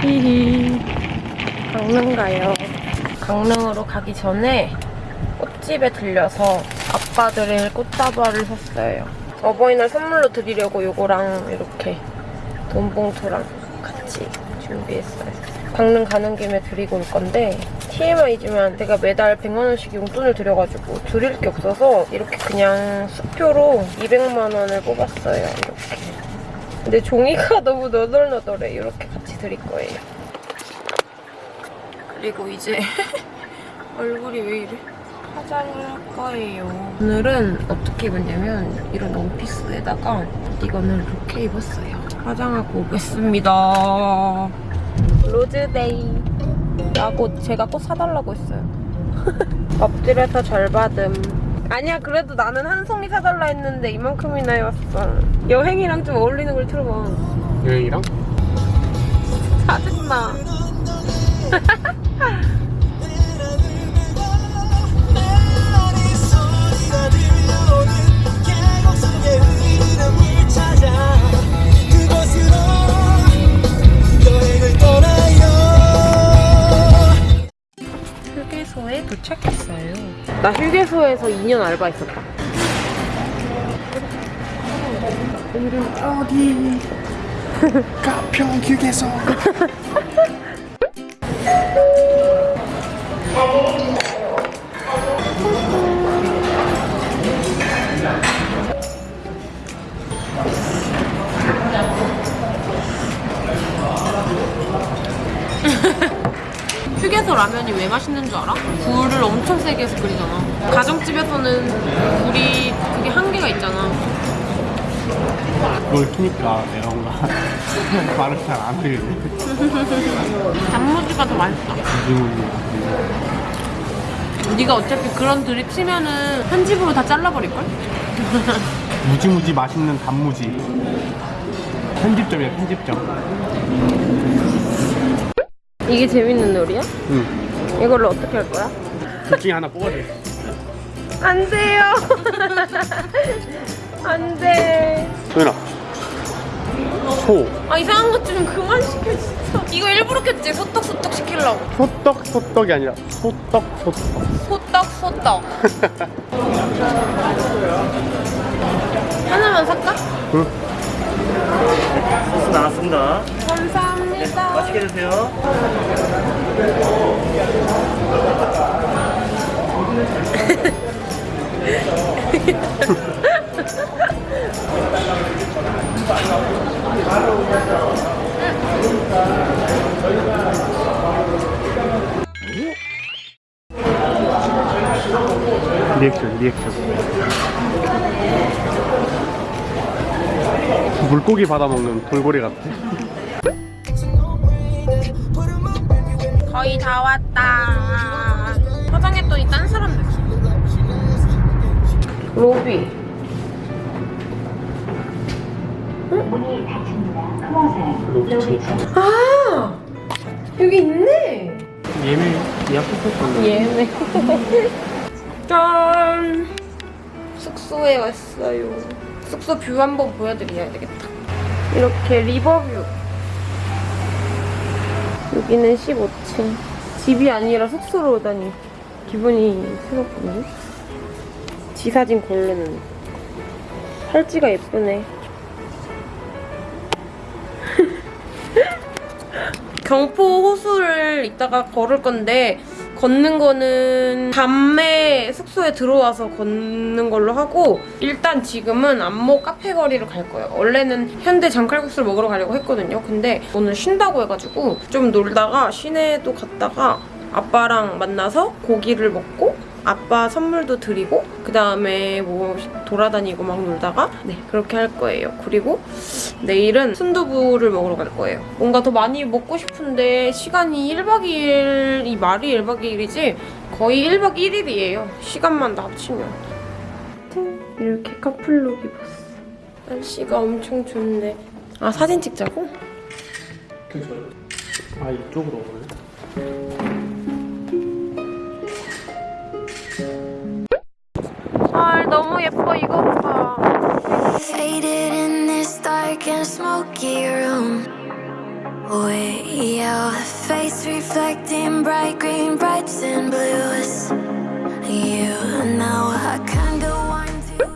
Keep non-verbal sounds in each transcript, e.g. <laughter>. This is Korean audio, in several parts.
히히. 강릉 가요. 강릉으로 가기 전에 꽃집에 들려서 아빠 드릴 꽃다발을 샀어요. 어버이날 선물로 드리려고 요거랑 이렇게 돈봉투랑 같이 준비했어요. 강릉 가는 김에 드리고 올 건데 TMI지만 내가 매달 100만원씩 용돈을 드려가지고 드릴 게 없어서 이렇게 그냥 수표로 200만원을 뽑았어요. 이렇게. 근데 종이가 <laughs> 너무 너덜너덜해. 이렇게 같이 드릴 거예요. 그리고 이제 <laughs> 얼굴이 왜 이래? 화장을 할 거예요. 오늘은 어떻게 입었냐면 이런 원피스에다가 이거는 이렇게 입었어요. 화장하고 오겠습니다. 로즈데이. 나곧 제가 꽃 사달라고 했어요. 엎드려서 절 받음. 아니야 그래도 나는 한 송이 사달라 했는데 이만큼이나 해왔어. 여행이랑 좀 어울리는 걸 틀어봐. 여행이랑? 짜증나. <laughs> 찾아 그곳으로 휴게소에 도착했어요. 나 휴게소에서 2년 알바했었다. 오늘은 어디? <laughs> 가평 휴게소. <laughs> 휴게소 라면이 왜 맛있는 줄 알아? 불을 엄청 세게 해서 끓이잖아. 가정집에서는 불이 그게 한계가 있잖아. 그걸 키니까 내가 뭔가 <laughs> 말을 잘안 돼. <laughs> 단무지가 더 맛있다. 네가 어차피 그런 드립 치면은 한 집으로 다 잘라버릴걸? <laughs> 무지무지 맛있는 단무지. 편집점이야 편집점. 이게 재밌는 놀이야? 응. 이걸로 어떻게 할 거야? 둘 중에 하나 뽑아야 돼. 안 돼요. <laughs> 안 돼. 소연아. 소. 아 이상한 것 좀 그만 시켜 진짜. 이거 일부러 켰지? 소떡 소떡 시키려고. 소떡 소떡이 아니라 소떡 소떡. 소떡 소떡. <laughs> 하나만 살까? 응. 소스 나왔습니다. 감사합니다. 맛있게 드세요. 리액션 리액션. 물고기 받아먹는 돌고래 같아. 거의 다 왔다. 화장했더니 딴 사람 느낌. 로비. 아 여기 있네. 예매 예약했었던데. 예매. 짠. 숙소에 왔어요. 숙소 뷰 한번 보여드려야 되겠다. 이렇게 리버뷰. 여기는 15층. 집이 아니라 숙소로 오다니 기분이 새롭군요. 지 사진 고르는 팔찌가 예쁘네. <laughs> 경포 호수를 이따가 걸을 건데 걷는 거는 밤에 숙소에 들어와서 걷는 걸로 하고 일단 지금은 안모 카페 거리를 갈 거예요. 원래는 현대 장칼국수를 먹으러 가려고 했거든요. 근데 오늘 쉰다고 해가지고 좀 놀다가 시내도 갔다가 아빠랑 만나서 고기를 먹고 아빠 선물도 드리고 그 다음에 뭐 돌아다니고 막 놀다가 네 그렇게 할 거예요. 그리고 내일은 순두부를 먹으러 갈 거예요. 뭔가 더 많이 먹고 싶은데 시간이 1박 2일 이 말이 1박 2일이지 거의 1박 1일이에요. 시간만 다 합치면. 이렇게 커플룩 입었어. 날씨가 엄청 좋은데. 아 사진 찍자고? 아 이쪽으로 오네. 너무 예뻐 이거 봐. Faded in this dark and smoky room. With your face reflecting bright green, brights and blues. You know I go on to.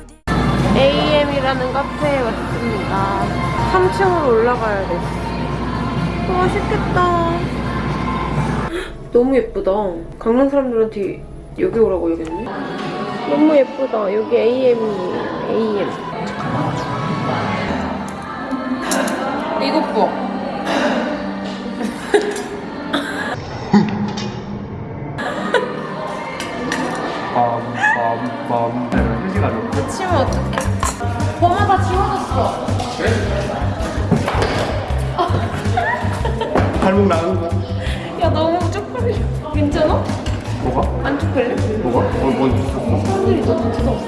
AM이라는 카페에 왔습니다. 3층으로 올라가야 돼. 어, 맛있겠다. 너무 예쁘다. 강남 사람들한테 여기 오라고 여겼네. 너무 예쁘다. 여기 AM이에요. AM. 이것 봐. 빰빰빰. 휴지가 좀. 치면 어떡해. 범아 다 지워졌어. 발목 나가 뭐가? 안 쪽팔려? 뭐가? 어, 뭐 있었어? 사람들이 너 진짜 없어.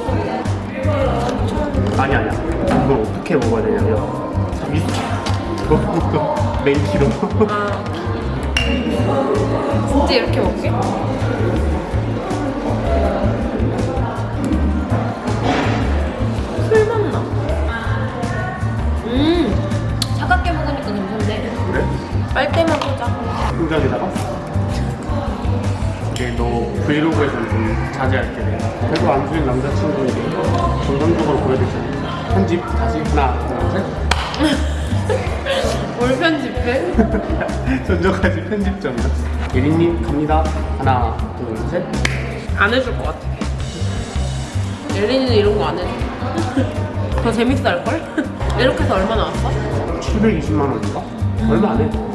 아니 아니야. 이걸 어떻게 먹어야 되냐면 위 그거부터 맨키로. 아. 진짜 이렇게 먹게? 술 맛나. 음, 차갑게 먹으니까 괜찮네. 그래? 빨대만 꽂아. 통장에다가 이게 너 브이로그에서 좀 자제할게 내가 그래도 안수인 남자친구인데 정상적으로 보여야 되잖아 편집 다시 하나 둘셋 <laughs> 뭘 편집해? <laughs> 전저까지 편집점이야 예린님 갑니다 하나 둘셋 안 해줄 것 같아. 예린이는 이런 거 안 해줘. 더 재밌어 할걸? 이렇게 해서 얼마 나왔어? 720만 원인가? 얼마 안 해.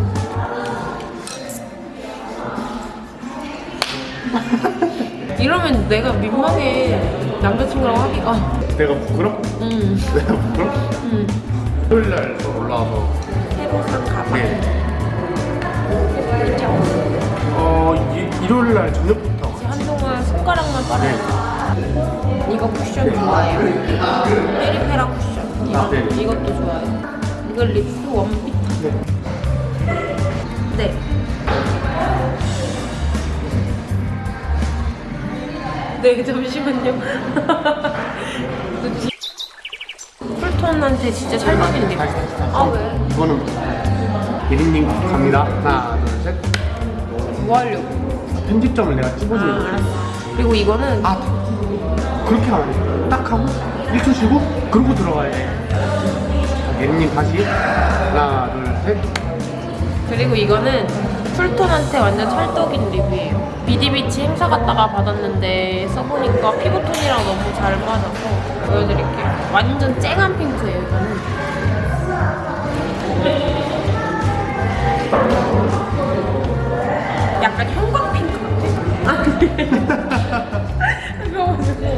<laughs> 이러면 내가 민망해. 남자친구랑 하기가. 내가 부끄럽? 음, <laughs> 내가 부끄럽? 음. 토요일 날 올라와서 새로 산 가방. 네. 어 이- 일요일 날 저녁부터 한동안 손가락만 빠르니까 이거 쿠션 좋아해요 페리페라 쿠션 이거, 아, 네네. 이것도 좋아해요 이거 립스 원피타 네. 네 네, 잠시만요. <laughs> 풀톤한테 진짜 찰떡인데. 아, 왜? 이거는 예린님 갑니다 하나 둘셋 뭐 하려고? 편집점을 내가 아, 찍어주는 알았어. 그리고 이거는 아 그렇게 하면 딱 하고 1초 쉬고 그러고 들어가야 돼 예린님 다시 하나 둘셋 그리고 이거는 풀톤한테 완전 찰떡인 리뷰예요. 비디비치 행사 갔다가 받았는데 써보니까 피부톤이랑 너무 잘 맞아서 보여드릴게요. 완전 쨍한 핑크예요, 이거는. 약간 형광 핑크 같아. <laughs> 그래가지고.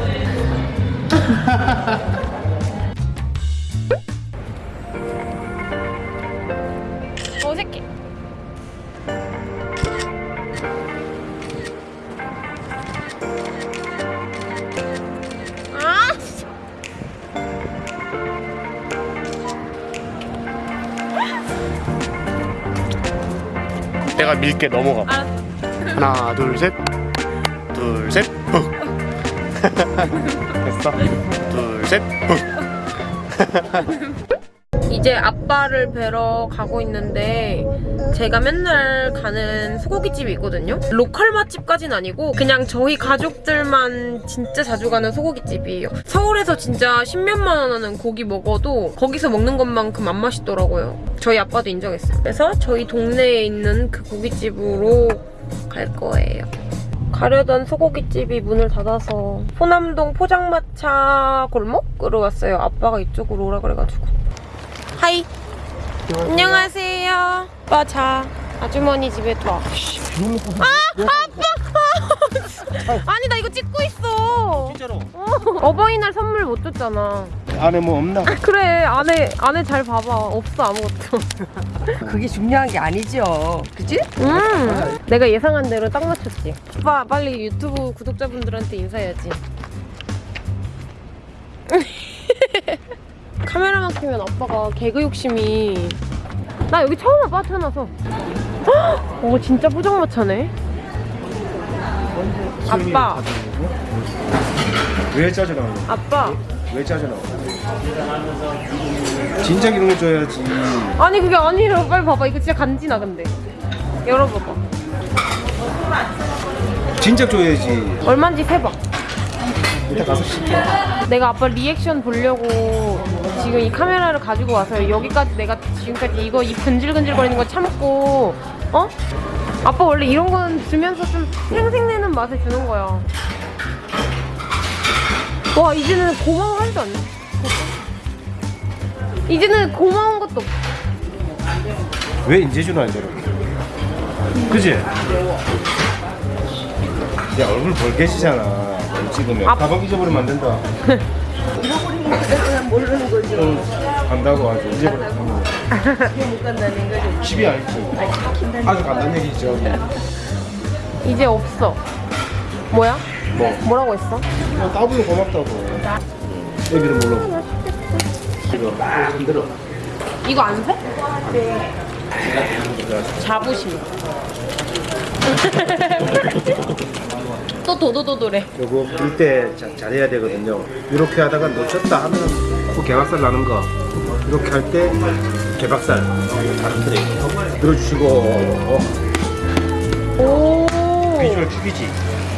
내가 밀게 넘어가. 알았어. 하나 둘셋. 둘셋. 훅. <laughs> 됐어. 둘셋. 훅. <laughs> 이제 아빠를 뵈러 가고 있는데 제가 맨날 가는 소고기집이 있거든요. 로컬 맛집까진 아니고 그냥 저희 가족들만 진짜 자주 가는 소고기집이에요. 서울에서 진짜 십몇만 원 하는 고기 먹어도 거기서 먹는 것만큼 안 맛있더라고요. 저희 아빠도 인정했어요. 그래서 저희 동네에 있는 그 고깃집으로 갈 거예요. 가려던 소고기집이 문을 닫아서 호남동 포장마차 골목으로 왔어요. 아빠가 이쪽으로 오라 그래가지고. 하이. 안녕하세요. 아빠 자. 아주머니 집에 또 와. 아! 아빠! <laughs> 아니 나 이거 찍고 있어. 진짜로 어, 어버이날 선물 못 줬잖아. 안에 뭐 없나? 그래 안에 안에 잘 봐봐. 없어 아무것도. <laughs> 그게 중요한 게 아니죠. 그치? 음. 내가 예상한 대로 딱 맞췄지. 오빠 빨리 유튜브 구독자분들한테 인사해야지. <laughs> 카메라만 켜면 아빠가 개그 욕심이. 나 여기 처음 와봐 태어나서. 헉! 오 진짜 포장마차네. 아빠. 왜 짜증나요? 아빠. 왜 짜증나요? 진작 이런 거 줘야지. 아니 그게 아니라 빨리 봐봐. 이거 진짜 간지나 근데. 열어봐봐. 진작 줘야지. 얼마인지 세봐 이따 가서 시켜. 내가 아빠 리액션 보려고 지금 이 카메라를 가지고 와서 여기까지 내가 지금까지 이거 이 근질근질거리는 거 참고 어? 아빠 원래 이런 거는 주면서 좀 생생내는 맛을 주는 거야 와 이제는 고마워 하지도 않네 이제는 고마운 것도 없어 왜 인재준은 안 저러? 그지? 야 얼굴 벌개지잖아. 뭘 찍으면 아. 가방 잊어버리면 안 된다. 잃어버린 거 그냥 모르는 거죠. 응, 간다고 아주 잊어버려. 못 간다는 거죠. 집이 알지. 아주 간단 얘기죠. 이제 없어 뭐야? 뭐? 뭐라고 했어? 그냥 따분히 고맙다고. 애기는 몰라. 이거 흔들어. 이거 안 새? 자부심 <laughs> 또 도도도도래 요거 불때 잘해야 되거든요. 이렇게 하다가 놓쳤다 하면 코 개박살 나는 거. 이렇게 할 때 개박살 다른 들어주시고 어, 오 비주얼 죽이지.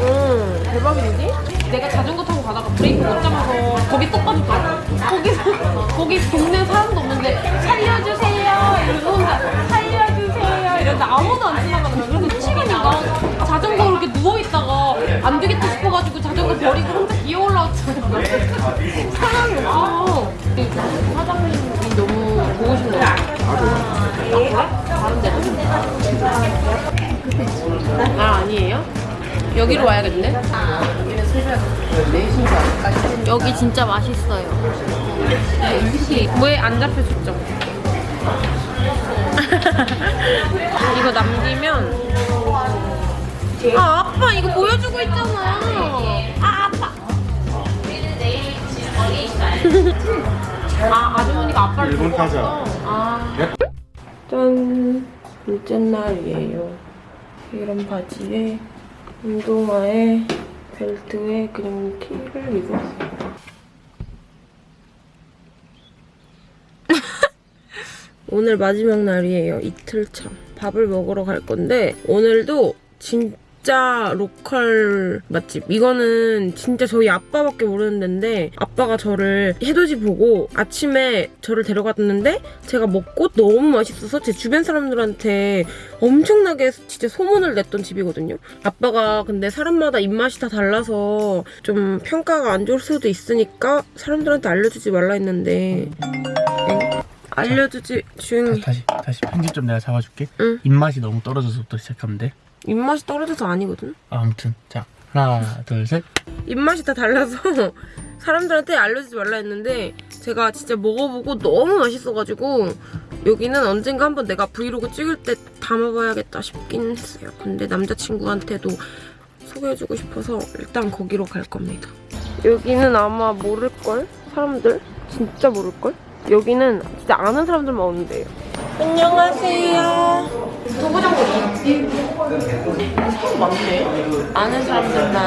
응, 대박인데? 내가 자전거 타고 가다가 브레이크 못 잡아서 거기 또 빠졌잖아. 거기서, 거기 동네 사람도 없는데, 살려주세요! 이러면서 혼자, 살려주세요! 이러는데 아무도 안 지나가는 거야. 그래서 치기니까 자전거 이렇게 누워있다가 안 되겠다 싶어가지고 자전거 버리고 혼자 기어 올라왔잖아. <laughs> 사람이 없어. 근데 사장님이 너무 보고 싶나 봐. 아, 그래? 다른 데는? 아, 아니에요? 여기로 와야겠네. 여기 진짜 맛있어요. 왜 안 잡혀줬죠? <laughs> 이거 남기면 아 아빠 이거 보여주고 있잖아. 아 아빠. <laughs> 아 아주머니가 아빠를 일본 보고 타자. 아. 짠 둘째 날이에요. 이런 바지에 운동화에 벨트에 그냥 티를 입었어요. <laughs> 오늘 마지막 날이에요. 이틀 차. 밥을 먹으러 갈 건데 오늘도 진 짜 로컬 맛집. 이거는 진짜 저희 아빠밖에 모르는 데인데 아빠가 저를 해돋이 보고 아침에 저를 데려갔는데 제가 먹고 너무 맛있어서 제 주변 사람들한테 엄청나게 진짜 소문을 냈던 집이거든요. 아빠가 근데 사람마다 입맛이 다 달라서 좀 평가가 안 좋을 수도 있으니까 사람들한테 알려주지 말라 했는데 엥? 알려주지 조용히 다시 다시 편집 좀 내가 잡아줄게. 응. 입맛이 너무 떨어져서부터 시작하면 돼. 입맛이 떨어져서 아니거든. 아무튼 자 하나 둘 셋. 입맛이 다 달라서 <laughs> 사람들한테 알려주지 말라 했는데 제가 진짜 먹어보고 너무 맛있어가지고 여기는 언젠가 한번 내가 브이로그 찍을 때 담아봐야겠다 싶긴 했어요. 근데 남자친구한테도 소개해주고 싶어서 일단 거기로 갈 겁니다. 여기는 아마 모를걸? 사람들? 진짜 모를걸? 여기는 진짜 아는 사람들만 오는데요. 안녕하세요. 도구장군이 맞네. 아는 사람들만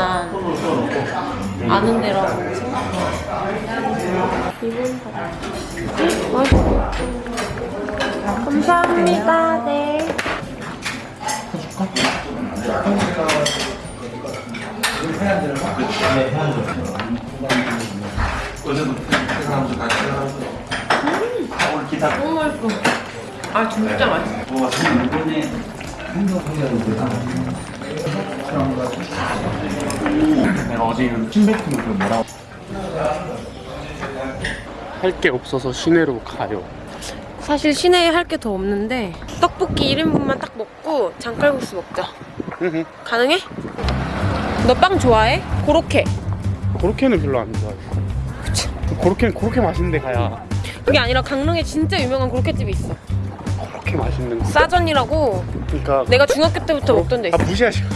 아는 데라고 생각해요. 이번 맛있어. 감사합니다. 네. 너무 맛있어. 아 진짜 맛있어. 내가 어제 침뱉은 그 뭐라고 할 게 없어서 시내로 가요. 사실 시내에 할 게 더 없는데 떡볶이 1인분만 딱 먹고 장칼국수 먹자. 가능해? 너 빵 좋아해? 고로케. 고로케는 별로 안 좋아해. 고로케는 고로케 맛있는데 가야 그게 아니라 강릉에 진짜 유명한 고로케집이 있어. 그렇게 맛있는 거. 싸전이라고 그러니까 내가 중학교 때부터 먹던 데 있어. 아 무시하시고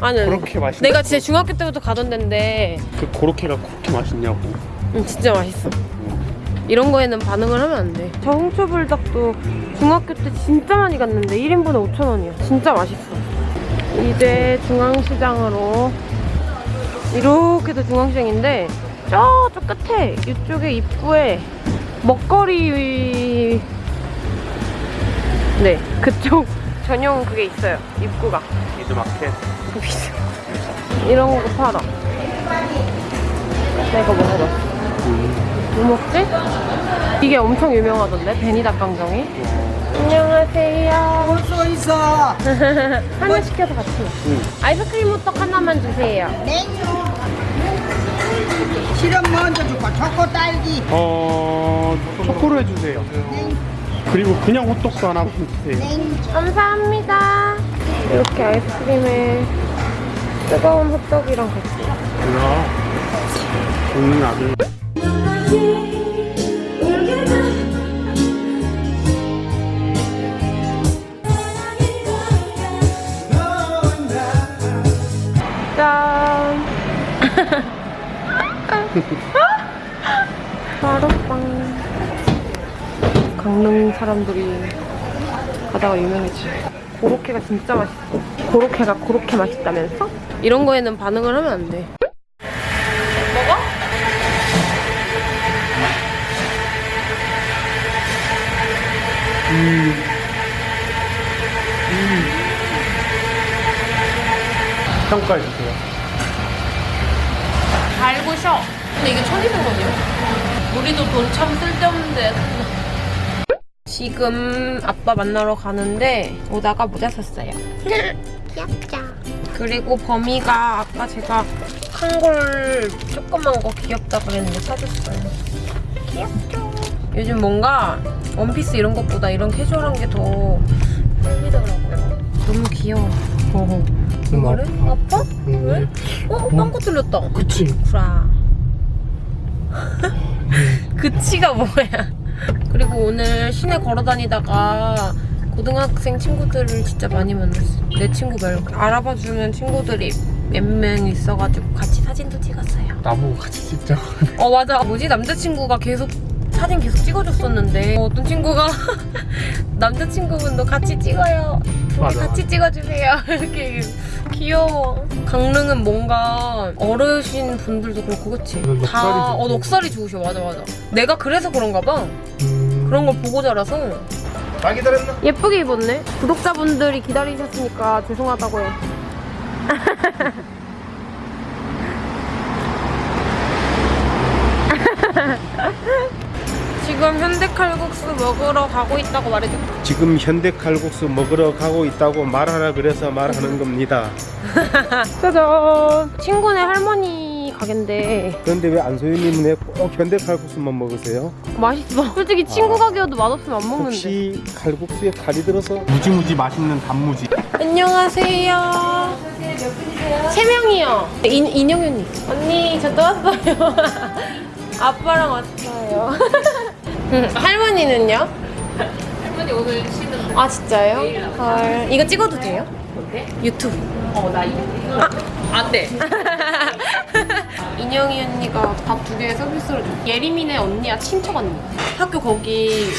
아니. 고로케 맛있는 내가 진짜 중학교 때부터 가던 데인데 그 고로케가 그렇게 맛있냐고. 음, 진짜 맛있어. 이런 거에는 반응을 하면 안 돼. 저 홍초불닭도 중학교 때 진짜 많이 갔는데 1인분에 5,000원이야. 진짜 맛있어. 이제 중앙시장으로 이렇게도 중앙시장인데 저쪽 끝에 이쪽에 입구에 먹거리 네 그쪽 <laughs> 전용 그게 있어요. 입구가. 미드마켓. 이런 거 팔아. 내가 먹어봤어 뭐 먹지? 이게 엄청 유명하던데? 베니 닭강정이? 안녕하세요. 볼수 있어. <laughs> 하나 시켜서 같이. 아이스크림 호떡 하나만 주세요. 시럽 먼저 줄까? 초코 딸기. 어 초코로 해주세요. 그리고 그냥 호떡도 하나만 주세요. 감사합니다 이렇게 아이스크림에 뜨거운 호떡이랑 같이 뭐야? 좋은 아들. 짠 <laughs> 마루빵 강릉 사람들이 가다가 유명해지. 고로케가 진짜 맛있어. 고로케가 고로케 맛있다면서? 이런 거에는 반응을 하면 안돼. 먹어? 평가해 주세요. 달고 쉬어. 근데 이게 1200원이야. 우리도 돈 참 쓸데없는데 지금 아빠 만나러 가는데 오다가 모자 샀어요 <laughs> 귀엽죠 그리고 범이가 아까 제가 한 걸 조그만 거 귀엽다 그랬는데 사줬어요 귀엽죠 요즘 뭔가 원피스 이런 것보다 이런 캐주얼한 게 더 끌리더라고요 너무 귀여워 어. 이거를? 아빠? 왜? 어? 빵꾸 뚫렸다 그치. 구라. <laughs> 그치가 뭐야? 그리고 오늘 시내 걸어 다니다가 고등학생 친구들을 진짜 많이 만났어. 내 친구 말고 알아봐주는 친구들이 몇 명 있어가지고 같이 사진도 찍었어요. 나보고 같이 찍자. 어 맞아. 뭐지 남자친구가 계속 사진 계속 찍어줬었는데 어, 어떤 친구가 <laughs> 남자친구분도 같이 찍어요. 맞아, 같이 찍어주세요. <laughs> 이렇게 귀여워. 강릉은 뭔가 어르신 분들도 그렇고 그치? 넉살이 다 어, 좋고. 넉살이 좋으셔. 맞아 맞아. 내가 그래서 그런가 봐. 음... 그런 걸 보고 자라서 다 기다렸나? 예쁘게 입었네. 구독자분들이 기다리셨으니까 죄송하다고 해. <laughs> 지금 현대칼국수 먹으러 가고 있다고 말해줘. 지금 현대 칼국수 먹으러 가고 있다고 말하라 그래서 말하는 겁니다. <laughs> 짜잔. 친구네 할머니 가게인데 그런데 왜 안소연님은 왜꼭 현대 칼국수만 먹으세요? 맛있어. 솔직히 친구 가게여도 맛없으면 안 먹는데. 혹시 칼국수에 칼이 들어서 무지무지 맛있는 단무지. 안녕하세요. 세 명이요. 인, 인영윤님. 언니, 저 또 왔어요. <laughs> 아빠랑 왔어요. <laughs> 할머니는요? 할머니 오늘 쉬는 아, 진짜요? 헐. 이거 찍어도 돼요? 유튜브. 어, 나 유튜브. 아, 안 돼. <laughs> 인영이 언니가 밥 두개 서비스로 줘. 예림이네 언니야, 친척 언니. 학교 거기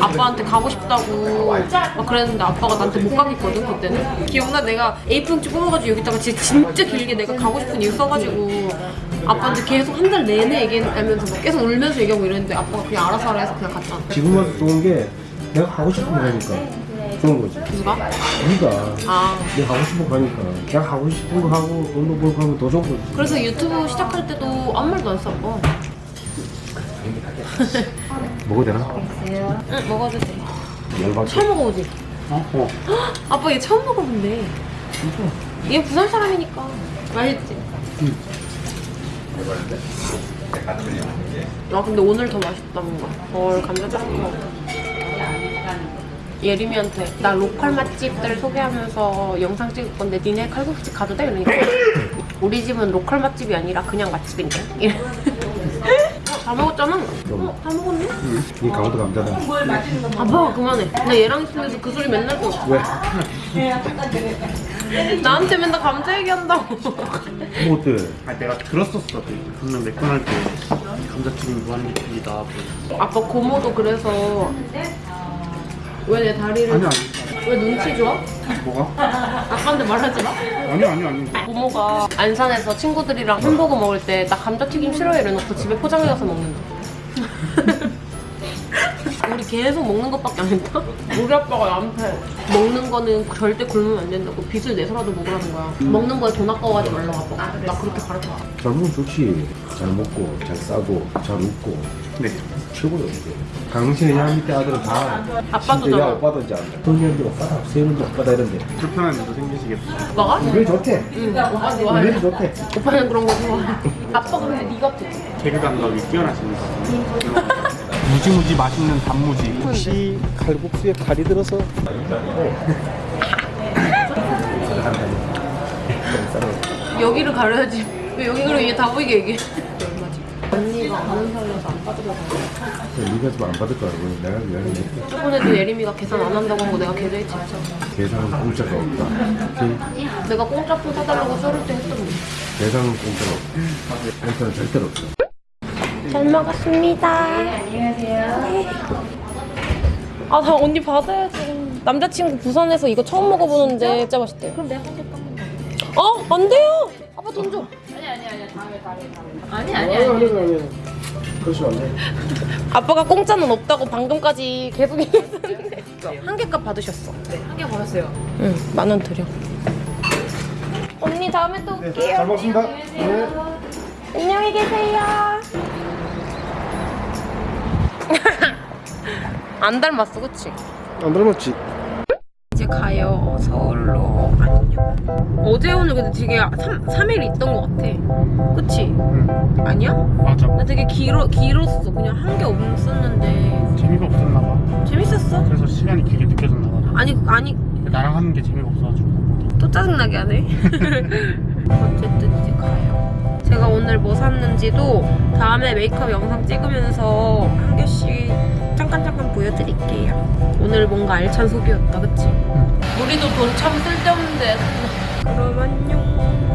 아빠한테 가고 싶다고 막 그랬는데 아빠가 나한테 못 가겠거든, 그때는. 기억나? 내가 A4용지 뽑아가지고 여기다가 진짜, 진짜 길게 내가 가고 싶은 이유 써가지고 아빠한테 계속 한 달 내내 얘기하면서 막 계속 울면서 얘기하고 이랬는데 아빠가 그냥 알아서 하라 해서 그냥 갔잖아. 지금 와서 좋은 게 내가 하고 싶은 거 하니까 좋은 거지. 누가? 네가 아. 내가 하고 싶은 거 하니까 내가 하고 싶은 거 하고 돈도 벌고 하면 더 좋은 거지. 그래서 유튜브 시작할 때도 아무 말도 안 써, 아빠. <laughs> 먹어도 되나? 응, 먹어도 돼. 열받게. 처음 먹어보지? 어? 어. <gasps> 아빠 얘 처음 먹어본대. 얘 부산 사람이니까. 맛있지? 아 근데 오늘 더 맛있다 뭔가. 헐 감자튀김. 예림이한테 나 로컬 맛집들 소개하면서 영상 찍을 건데 니네 칼국수집 가도 돼? 이러니까 우리 집은 로컬 맛집이 아니라 그냥 맛집인데? 이래. 어, 다 먹었잖아? 어, 다 먹었네? 이 강원도 감자다. 아빠가 그만해. 나 얘랑 있으면서 그 소리 맨날 또 왜? <laughs> 나한테 맨날 감자 얘기한다고. 뭐 어때? 아 내가 들었었어. 그 맥도날드 감자튀김 무한리필이다. 아빠 고모도 그래서 왜 내 다리를 아니 아니. 왜 눈치 줘? 뭐가? 아까한테 말하지 마. 아니 아니 아니. 부모가 안산에서 친구들이랑 햄버거 먹을 때 나 감자튀김 싫어해 이래놓고 집에 포장해 가서 먹는다. <laughs> 우리 계속 먹는 것밖에 안 했다? 우리 아빠가 나한테 먹는 거는 절대 굶으면 안 된다고 빚을 내서라도 먹으라는 거야. 먹는 거에 돈 아까워하지 말라고 아빠가. 나 그렇게 가르쳐. 잘 먹으면 좋지. 잘 먹고, 잘 싸고, 잘 웃고. 네. 최고로 이게. 강신의 양 밑에 아들은 다. 아빠도 야. 오빠든지 안다. 형님들 오빠다, 세훈도 오빠다 이런데. 불편한 일도 생기시겠다. 오빠가? 우리 좋대. 응, 오빠 좋아해. 우리 좋대. 오빠는 그런 거 좋아해. 아빠가 근데 네 같아. 개그 감각이 뛰어나십니다. 무지무지 맛있는 단무지. 혹시 칼국수에 칼이 들어서 여기를 가려야지. 왜 여기 그럼 이게 다 보이게 얘기해. 얼마지? 언니가 아는 사이여서 안 빠져서 네가 좀 안 받을. 그럼 내가 미안해. 저번에도 예림이가 계산 안 한다고 한 거 내가 계좌이체 했잖아. 계산은 공짜가 없다. 오케이? 내가 공짜품 사달라고 썰을 때 했던데. 계산은 공짜가 없다. 공짜는 절대로 없어. 잘 먹었습니다. 안녕하세요. 아, 나 언니 받아야지. 남자친구 부산에서 이거 처음 먹어보는데 진짜 맛있대요. 그럼 내가 한개 깜 어? 안 돼요! 아빠 돈 줘. 아니 아니 아니. 그러시면 안 돼. 아빠가 공짜는 없다고 방금까지 계속 얘기했는데. 한 개값 받으셨어. 네, 한 개 받았어요. 응, 만 원 드려. 언니 다음에 또 올게요. 잘 먹습니다. 네. 안녕히 계세요. <laughs> 안 닮았어, 그치? 안 닮았지? 이제 가요. 서울로. 안녕. 어제 오늘 근데 되게 3, 삼일 있던 것 같아. 그치? 응. 아니야? 맞아. 나 되게 길어, 길었어. 그냥 한 게 없었는데. 재미가 없었나 봐. 재밌었어. 그래서 시간이 길게 느껴졌나 봐. 아니, 아니, 나랑 하는 게 재미가 없어가지고. 또 짜증나게 하네. <laughs> <laughs> 어쨌든 이제 가요. 제가 오늘 뭐 샀는지도 다음에 메이크업 영상 찍으면서 한 개씩 잠깐 잠깐 보여드릴게요. 오늘 뭔가 알찬 소비였다, 그치? 우리도 돈 참 쓸데없는 데. 그럼 안녕.